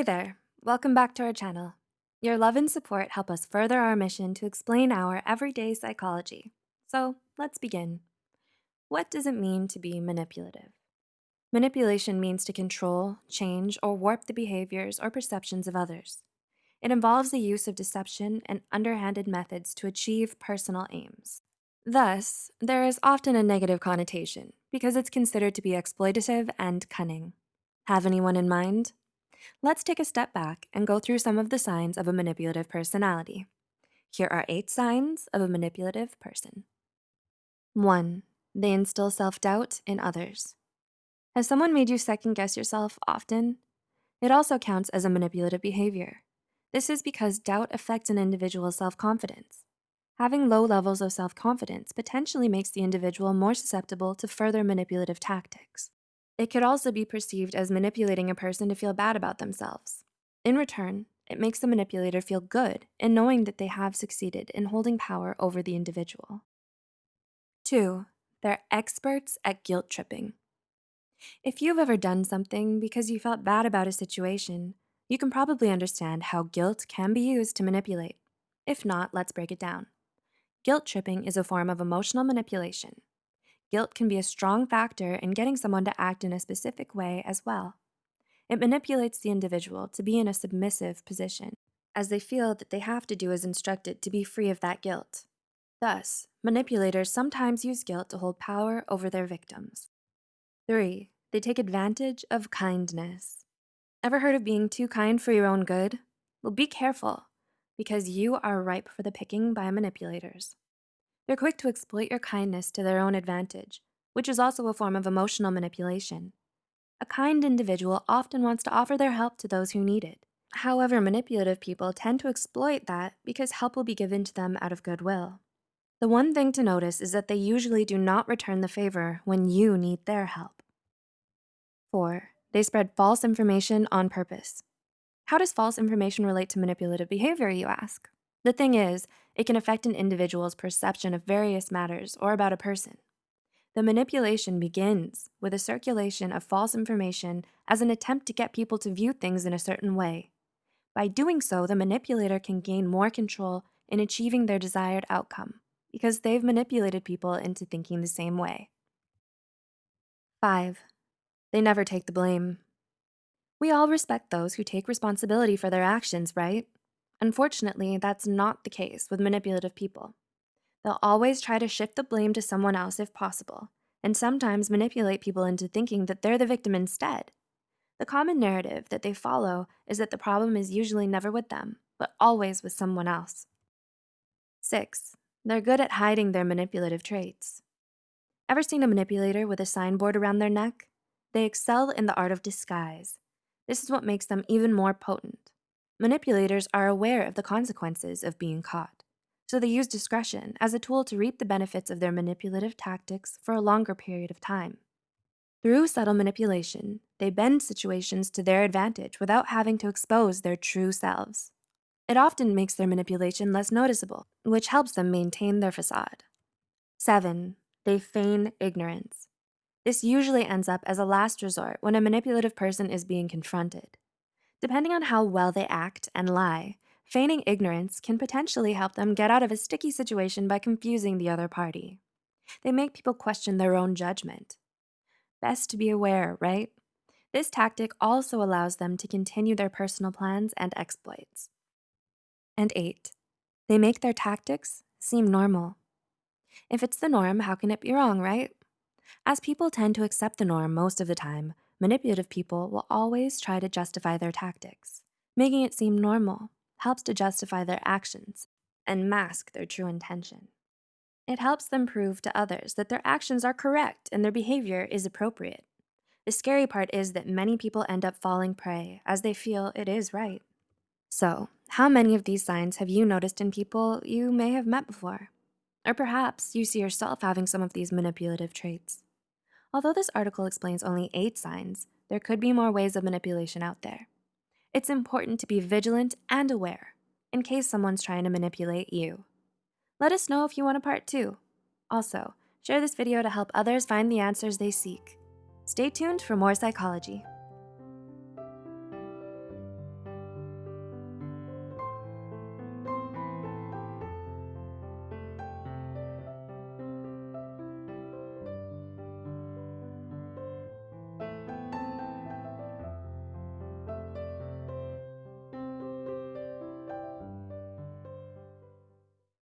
Hey there, welcome back to our channel. Your love and support help us further our mission to explain our everyday psychology. So let's begin. What does it mean to be manipulative? Manipulation means to control, change, or warp the behaviors or perceptions of others. It involves the use of deception and underhanded methods to achieve personal aims. Thus, there is often a negative connotation because it's considered to be exploitative and cunning. Have anyone in mind? Let's take a step back and go through some of the signs of a manipulative personality. Here are eight signs of a manipulative person. One, they instill self-doubt in others. Has someone made you second guess yourself often? It also counts as a manipulative behavior. This is because doubt affects an individual's self-confidence. Having low levels of self-confidence potentially makes the individual more susceptible to further manipulative tactics. It could also be perceived as manipulating a person to feel bad about themselves. In return, it makes the manipulator feel good in knowing that they have succeeded in holding power over the individual. Two, they're experts at guilt tripping. If you've ever done something because you felt bad about a situation, you can probably understand how guilt can be used to manipulate. If not, let's break it down. Guilt tripping is a form of emotional manipulation. Guilt can be a strong factor in getting someone to act in a specific way as well. It manipulates the individual to be in a submissive position, as they feel that they have to do as instructed to be free of that guilt. Thus, manipulators sometimes use guilt to hold power over their victims. 3. They take advantage of kindness. Ever heard of being too kind for your own good? Well, be careful, because you are ripe for the picking by manipulators. They're quick to exploit your kindness to their own advantage, which is also a form of emotional manipulation. A kind individual often wants to offer their help to those who need it. However, manipulative people tend to exploit that because help will be given to them out of goodwill. The one thing to notice is that they usually do not return the favor when you need their help. 4. They spread false information on purpose. How does false information relate to manipulative behavior, you ask? The thing is, it can affect an individual's perception of various matters or about a person. The manipulation begins with a circulation of false information as an attempt to get people to view things in a certain way. By doing so, the manipulator can gain more control in achieving their desired outcome because they've manipulated people into thinking the same way. 5. They never take the blame. We all respect those who take responsibility for their actions, right? Unfortunately, that's not the case with manipulative people. They'll always try to shift the blame to someone else if possible, and sometimes manipulate people into thinking that they're the victim instead. The common narrative that they follow is that the problem is usually never with them, but always with someone else. 6. They're good at hiding their manipulative traits. Ever seen a manipulator with a signboard around their neck? They excel in the art of disguise. This is what makes them even more potent. Manipulators are aware of the consequences of being caught, so they use discretion as a tool to reap the benefits of their manipulative tactics for a longer period of time. Through subtle manipulation, they bend situations to their advantage without having to expose their true selves. It often makes their manipulation less noticeable, which helps them maintain their facade. 7. They feign ignorance. This usually ends up as a last resort when a manipulative person is being confronted. Depending on how well they act and lie, feigning ignorance can potentially help them get out of a sticky situation by confusing the other party. They make people question their own judgment. Best to be aware, right? This tactic also allows them to continue their personal plans and exploits. And eight, they make their tactics seem normal. If it's the norm, how can it be wrong, right? As people tend to accept the norm most of the time, Manipulative people will always try to justify their tactics. Making it seem normal helps to justify their actions and mask their true intention. It helps them prove to others that their actions are correct and their behavior is appropriate. The scary part is that many people end up falling prey as they feel it is right. So, how many of these signs have you noticed in people you may have met before? Or perhaps you see yourself having some of these manipulative traits. Although this article explains only eight signs, there could be more ways of manipulation out there. It's important to be vigilant and aware in case someone's trying to manipulate you. Let us know if you want a part two. Also, share this video to help others find the answers they seek. Stay tuned for more psychology.